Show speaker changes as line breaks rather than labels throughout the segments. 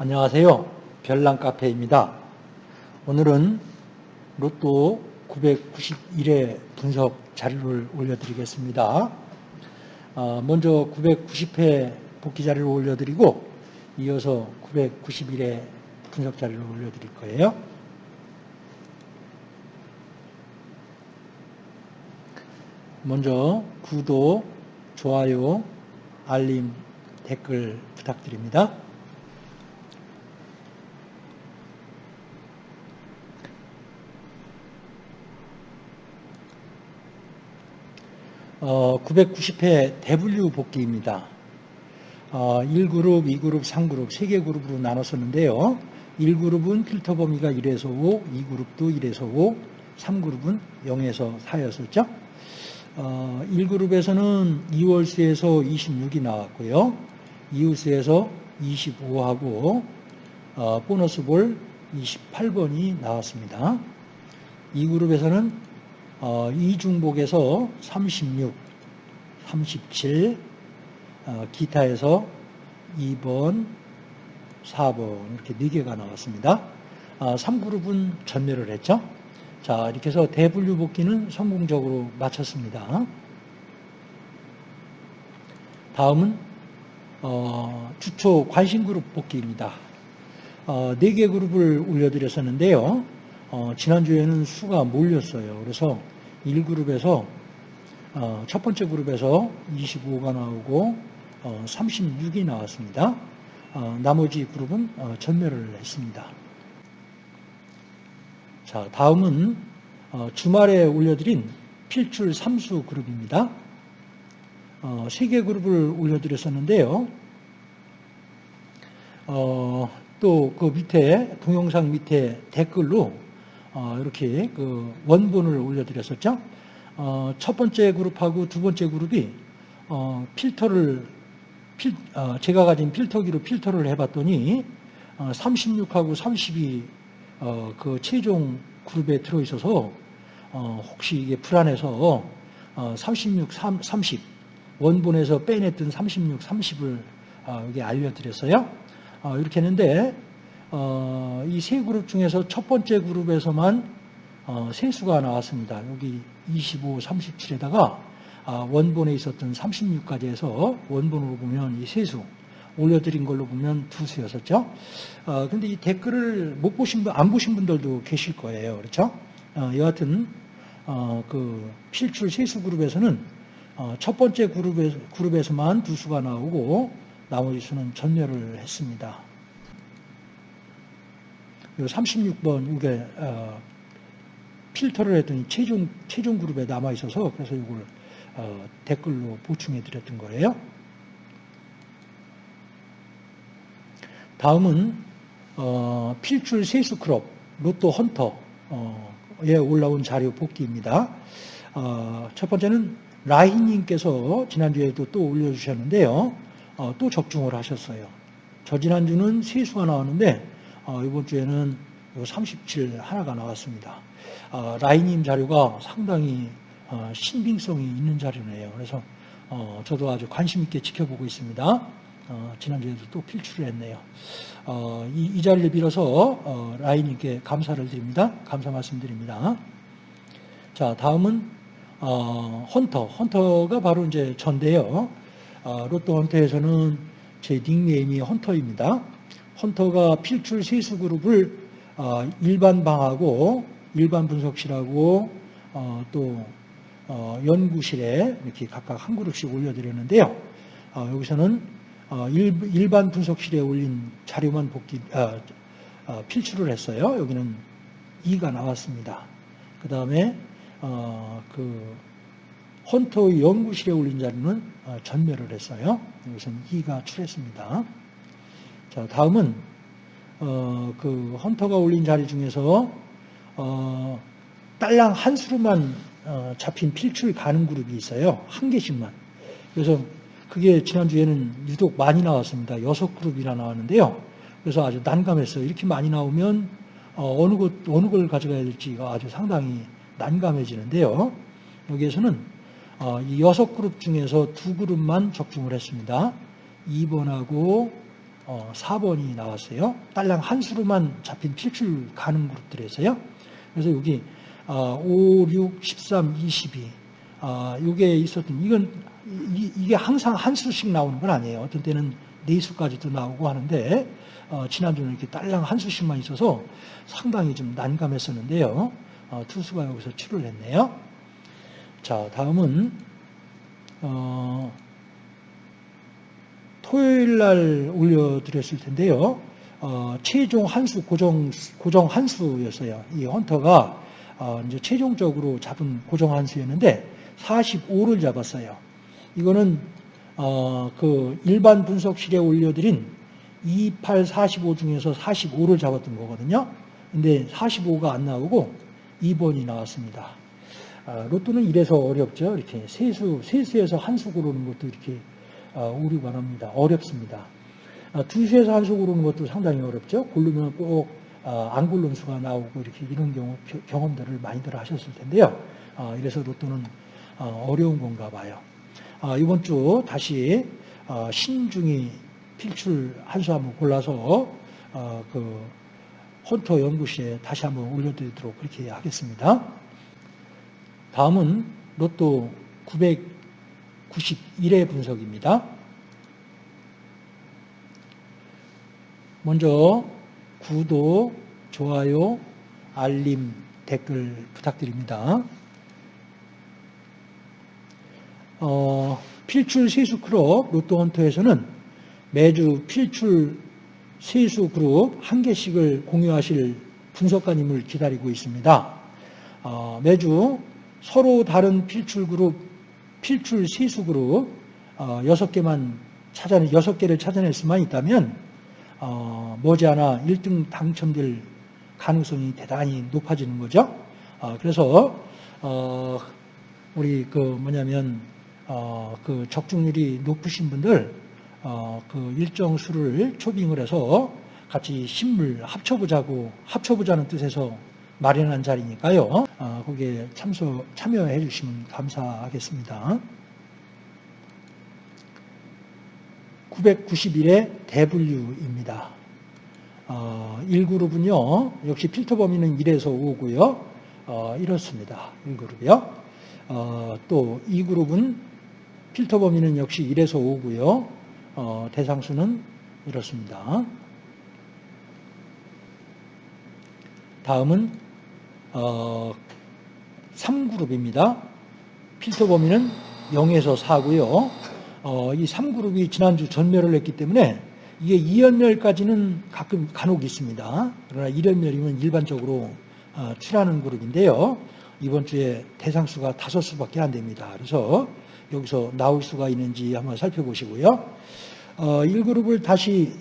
안녕하세요. 별난 카페입니다. 오늘은 로또 991회 분석 자료를 올려드리겠습니다. 어, 먼저 990회 복귀 자료를 올려드리고 이어서 991회 분석 자료를 올려드릴 거예요. 먼저 구독, 좋아요, 알림, 댓글 부탁드립니다. 어, 990회 대분류 복귀입니다. 어, 1그룹, 2그룹, 3그룹, 3개 그룹으로 나눴었는데요. 1그룹은 필터 범위가 1에서 5, 2그룹도 1에서 5, 3그룹은 0에서 4였었죠. 어, 1그룹에서는 2월수에서 26이 나왔고요. 이웃수에서 25하고 어, 보너스 볼 28번이 나왔습니다. 2그룹에서는 어, 이중복에서 36, 37, 어, 기타에서 2번, 4번 이렇게 4개가 나왔습니다. 어, 3그룹은 전멸을 했죠. 자 이렇게 해서 대분류 복귀는 성공적으로 마쳤습니다. 다음은 어, 주초 관심 그룹 복귀입니다. 어, 4개 그룹을 올려드렸었는데요. 어, 지난주에는 수가 몰렸어요. 그래서 1그룹에서 어, 첫 번째 그룹에서 25가 나오고 어, 36이 나왔습니다. 어, 나머지 그룹은 어, 전멸을 했습니다. 자, 다음은 어, 주말에 올려드린 필출 3수 그룹입니다. 어, 3개 그룹을 올려드렸었는데요. 어, 또그 밑에 동영상 밑에 댓글로 어, 이렇게 그 원본을 올려드렸었죠. 어, 첫 번째 그룹하고 두 번째 그룹이 어, 필터를 필, 어, 제가 가진 필터기로 필터를 해봤더니 36하고 32 어, 그 최종 그룹에 들어있어서 어, 혹시 이게 불안해서 어, 36, 3, 30 원본에서 빼냈던 36, 30을 어, 여기 알려드렸어요. 어, 이렇게 했는데 어, 이 세 그룹 중에서 첫 번째 그룹에서만 어, 세수가 나왔습니다. 여기 25, 37에다가 아, 원본에 있었던 36까지 해서 원본으로 보면 이 세수 올려드린 걸로 보면 두 수였었죠. 어, 근데 이 댓글을 못 보신 분, 안 보신 분들도 계실 거예요. 그렇죠? 어, 여하튼, 어, 그, 필출 세수 그룹에서는, 어, 첫 번째 그룹에, 그룹에서만 두 수가 나오고, 나머지 수는 전멸을 했습니다. 요 36번, 이게, 어, 필터를 했더니 최종, 최종 그룹에 남아 있어서, 그래서 이걸, 어, 댓글로 보충해 드렸던 거예요. 다음은 어, 필출 세수 클럽 로또 헌터에 올라온 자료 복기입니다. 어, 첫 번째는 라희님께서 지난주에도 또 올려주셨는데요. 어, 또 적중을 하셨어요. 저 지난주는 세수가 나왔는데 어, 이번 주에는 37 하나가 나왔습니다. 어, 라희님 자료가 상당히 어, 신빙성이 있는 자료네요. 그래서 저도 아주 관심 있게 지켜보고 있습니다. 어, 지난주에도 또 필출을 했네요. 어, 이, 이, 자리를 빌어서 어, 라인님께 감사를 드립니다. 감사 말씀드립니다. 자, 다음은 어, 헌터. 헌터가 바로 이제 전데요. 어, 로또 헌터에서는 제 닉네임이 헌터입니다. 헌터가 필출 세수 그룹을 어, 일반 방하고 일반 분석실하고 또 연구실에 이렇게 각각 한 그룹씩 올려드렸는데요. 여기서는 어, 일, 반 분석실에 올린 자료만 아, 필출을 했어요. 여기는 2가 나왔습니다. 그 다음에 어, 그 헌터의 연구실에 올린 자료는 어, 전멸을 했어요. 여기서는 2가 출했습니다. 자, 다음은 어, 그 헌터가 올린 자료 중에서 어, 딸랑 한 수로만 어, 잡힌 필출 가능 그룹이 있어요. 한 개씩만. 그래서 그게 지난주에는 유독 많이 나왔습니다. 여섯 그룹이나 나왔는데요. 그래서 아주 난감했어요. 이렇게 많이 나오면 어, 어느 것, 어느 걸 가져가야 될지가 아주 상당히 난감해지는데요. 여기에서는 어, 이 여섯 그룹 중에서 두 그룹만 적중을 했습니다. 2번하고 어, 4번이 나왔어요. 딸랑 한 수로만 잡힌 필출 가능 그룹들에서요. 그래서 여기 어, 5, 6, 13, 22 어, 이게 있었던 이건 이, 이게 항상 한 수씩 나오는 건 아니에요. 어떤 때는 네 수까지도 나오고 하는데 어, 지난주는 이렇게 딸랑 한 수씩만 있어서 상당히 좀 난감했었는데요. 어, 투수가 여기서 출을 했네요. 자, 다음은 어, 토요일 날 올려드렸을 텐데요. 어, 최종 한수 고정 고정 한수였어요. 이 헌터가 어, 이제 최종적으로 잡은 고정 한수였는데 45를 잡았어요. 이거는 어, 그 일반 분석실에 올려드린 28, 45 중에서 45를 잡았던 거거든요. 근데 45가 안 나오고 2번이 나왔습니다. 아, 로또는 이래서 어렵죠. 이렇게 세수, 세수에서 한수 고르는 것도 이렇게 아, 오류가 납니다. 어렵습니다. 아, 두수에서 한 수 고르는 것도 상당히 어렵죠. 고르면 꼭 안 고른 수가 나오고 이렇게 이런 경우 경험들을 많이들 하셨을 텐데요. 이래서 로또는 어려운 건가 봐요. 이번 주 다시 신중히 필출 한 수 한번 골라서 그 헌터 연구실에 다시 한번 올려드리도록 그렇게 하겠습니다. 다음은 로또 991회 분석입니다. 먼저 구독, 좋아요, 알림, 댓글 부탁드립니다. 어, 필출 세수 클럽 로또 헌터에서는 매주 필출 세수 그룹 한 개씩을 공유하실 분석가님을 기다리고 있습니다. 어, 매주 서로 다른 필출 그룹, 필출 그룹 어, 6개만 찾아 여섯 개를 찾아낼 수만 있다면 어, 머지않아 1등 당첨될 가능성이 대단히 높아지는 거죠. 어, 그래서 어, 우리 그 뭐냐면 어, 그 적중률이 높으신 분들 어, 그 일정 수를 초빙을 해서 같이 신물 합쳐보자고 합쳐보자는 뜻에서 마련한 자리니까요. 어, 거기에 참석 참여해 주시면 감사하겠습니다. 991의 대분류입니다. 어, 1그룹은요, 역시 필터 범위는 1에서 5고요. 어, 이렇습니다. 1그룹이요. 어, 또 2그룹은 필터 범위는 역시 1에서 5고요. 어, 대상수는 이렇습니다. 다음은 어, 3그룹입니다. 필터 범위는 0에서 4고요. 어, 이 3그룹이 지난주 전멸을 했기 때문에 이게 2연멸까지는 가끔 간혹 있습니다. 그러나 1연멸이면 일반적으로 어, 출하는 그룹인데요. 이번 주에 대상수가 다섯 수밖에 안 됩니다. 그래서 여기서 나올 수가 있는지 한번 살펴보시고요. 어, 1그룹을 다시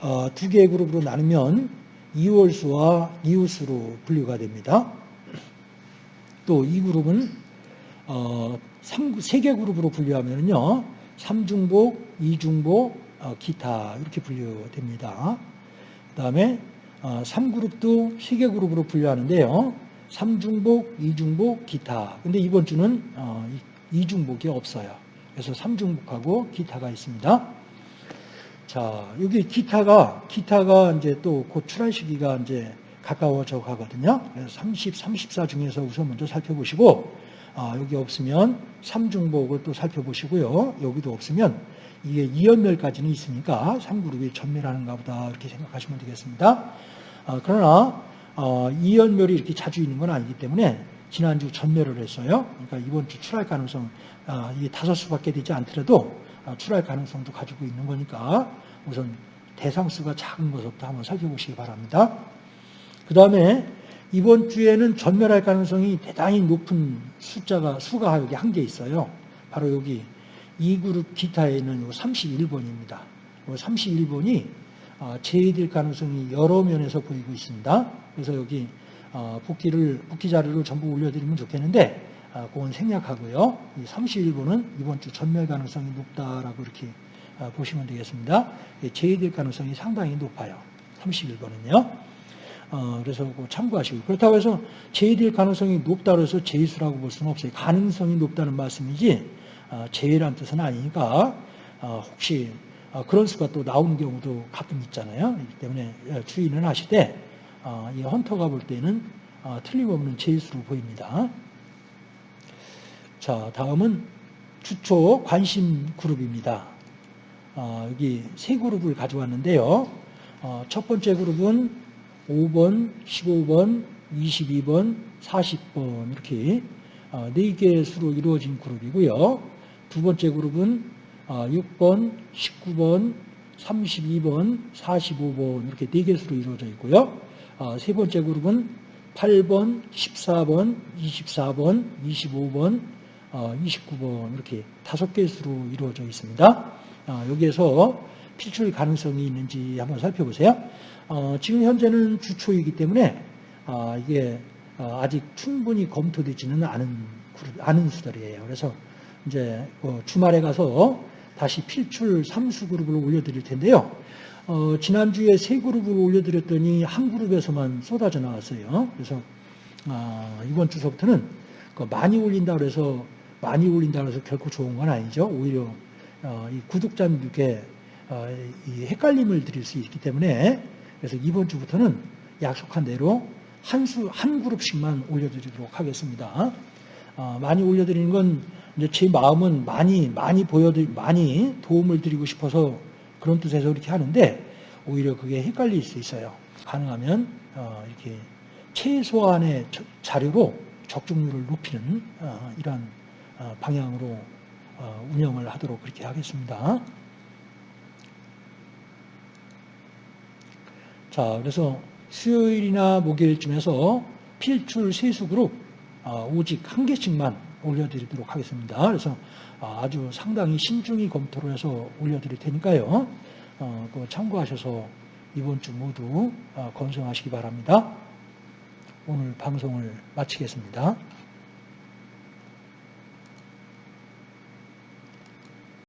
어, 두 개의 그룹으로 나누면 이월수와 이웃수로 분류가 됩니다. 또 이 그룹은 어, 3, 3개 그룹으로 분류하면요. 3중복, 2중복, 어, 기타 이렇게 분류됩니다. 그 다음에 어, 3그룹도 3개 그룹으로 분류하는데요. 3중복, 2중복, 기타. 근데 이번 주는 어, 2중복이 없어요. 그래서 3중복하고 기타가 있습니다. 자, 여기 기타가, 기타가 이제 또 곧 출할 시기가 이제 가까워져 가거든요. 그래서 30, 34 중에서 우선 먼저 살펴보시고, 아, 여기 없으면 3중복을 또 살펴보시고요. 여기도 없으면 이게 2연멸까지는 있으니까 3그룹이 전멸하는가 보다 이렇게 생각하시면 되겠습니다. 아, 그러나 어, 2연멸이 이렇게 자주 있는 건 아니기 때문에 지난주 전멸을 했어요. 그러니까 이번 주 출할 가능성 아, 이게 다섯 수밖에 되지 않더라도 아, 출할 가능성도 가지고 있는 거니까 우선 대상수가 작은 것부터 한번 살펴보시기 바랍니다. 그 다음에 이번 주에는 전멸할 가능성이 대단히 높은 숫자가 수가 여기 한 개 있어요. 바로 여기 2그룹 기타에는 31번입니다. 31번이 어, 제외될 가능성이 여러 면에서 보이고 있습니다. 그래서 여기 어, 복귀를 복귀 자료를 전부 올려드리면 좋겠는데 아, 그건 생략하고요. 이 31번은 이번 주 전멸 가능성이 높다라고 이렇게 아, 보시면 되겠습니다. 제외될 가능성이 상당히 높아요. 31번은요. 어, 그래서 참고하시고 그렇다고 해서 제외될 가능성이 높다고 해서 제수라고 볼 수는 없어요. 가능성이 높다는 말씀이지 어, 제외란 뜻은 아니니까 어, 혹시 어, 그런 수가 또 나오는 경우도 가끔 있잖아요. 그렇기 때문에 어, 주의는 하시되 어, 이 헌터가 볼 때는 어, 틀림없는 제수로 보입니다. 자, 다음은 주초 관심 그룹입니다. 어, 여기 세 그룹을 가져왔는데요. 어, 첫 번째 그룹은 5번, 15번, 22번, 40번 이렇게 어, 네 개의 수로 이루어진 그룹이고요. 두 번째 그룹은 어, 6번, 19번, 32번, 45번 이렇게 네개 수로 이루어져 있고요. 어, 세 번째 그룹은 8번, 14번, 24번, 25번, 어, 29번 이렇게 다섯 개 수로 이루어져 있습니다. 어, 여기에서 필출 가능성이 있는지 한번 살펴보세요. 어, 지금 현재는 주초이기 때문에 아, 이게 어, 아직 충분히 검토되지는 않은 않은 수들이에요. 그래서 이제 그 주말에 가서 다시 필출 3수 그룹을 올려드릴 텐데요. 어, 지난주에 세 그룹을 올려드렸더니 한 그룹에서만 쏟아져 나왔어요. 그래서 아, 이번 주서부터는 그 많이 올린다 그래서 많이 올린다 그래서 결코 좋은 건 아니죠. 오히려 어, 이 구독자님들께 어, 이 헷갈림을 드릴 수 있기 때문에 그래서 이번 주부터는 약속한 대로 한 수, 한 그룹씩만 올려드리도록 하겠습니다. 어, 많이 올려드리는 건 이제 제 마음은 많이, 많이 보여드, 많이 도움을 드리고 싶어서 그런 뜻에서 이렇게 하는데 오히려 그게 헷갈릴 수 있어요. 가능하면 어, 이렇게 최소한의 저- 자료로 적중률을 높이는 어, 방향으로 어, 운영을 하도록 그렇게 하겠습니다. 자, 그래서 수요일이나 목요일쯤에서 필출 세수 그룹 어, 오직 한 개씩만 올려드리도록 하겠습니다. 그래서 아, 아주 상당히 신중히 검토를 해서 올려드릴 테니까요. 어, 그거 참고하셔서 이번 주 모두 어, 건승하시기 바랍니다. 오늘 방송을 마치겠습니다.